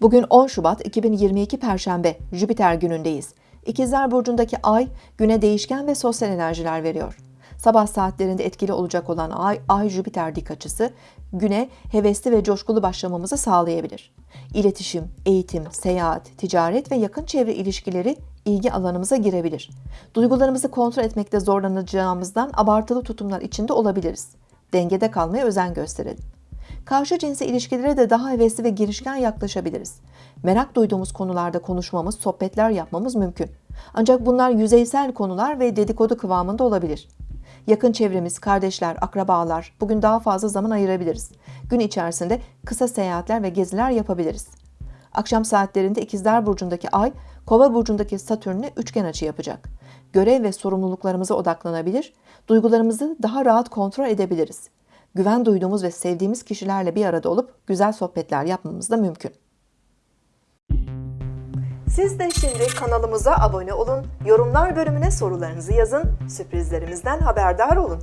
Bugün 10 Şubat 2022 Perşembe, Jüpiter günündeyiz. İkizler Burcu'ndaki ay, güne değişken ve sosyal enerjiler veriyor. Sabah saatlerinde etkili olacak olan ay, ay-Jüpiter dik açısı, güne hevesli ve coşkulu başlamamızı sağlayabilir. İletişim, eğitim, seyahat, ticaret ve yakın çevre ilişkileri ilgi alanımıza girebilir. Duygularımızı kontrol etmekte zorlanacağımızdan abartılı tutumlar içinde olabiliriz. Dengede kalmaya özen gösterelim. Karşı cinse ilişkilere de daha hevesli ve girişken yaklaşabiliriz. Merak duyduğumuz konularda konuşmamız, sohbetler yapmamız mümkün. Ancak bunlar yüzeysel konular ve dedikodu kıvamında olabilir. Yakın çevremiz, kardeşler, akrabalar bugün daha fazla zaman ayırabiliriz. Gün içerisinde kısa seyahatler ve geziler yapabiliriz. Akşam saatlerinde İkizler Burcu'ndaki Ay, Kova Burcu'ndaki Satürn'e üçgen açı yapacak. Görev ve sorumluluklarımıza odaklanabilir, duygularımızı daha rahat kontrol edebiliriz. Güven duyduğumuz ve sevdiğimiz kişilerle bir arada olup güzel sohbetler yapmamız da mümkün. Siz de şimdi kanalımıza abone olun, yorumlar bölümüne sorularınızı yazın, sürprizlerimizden haberdar olun.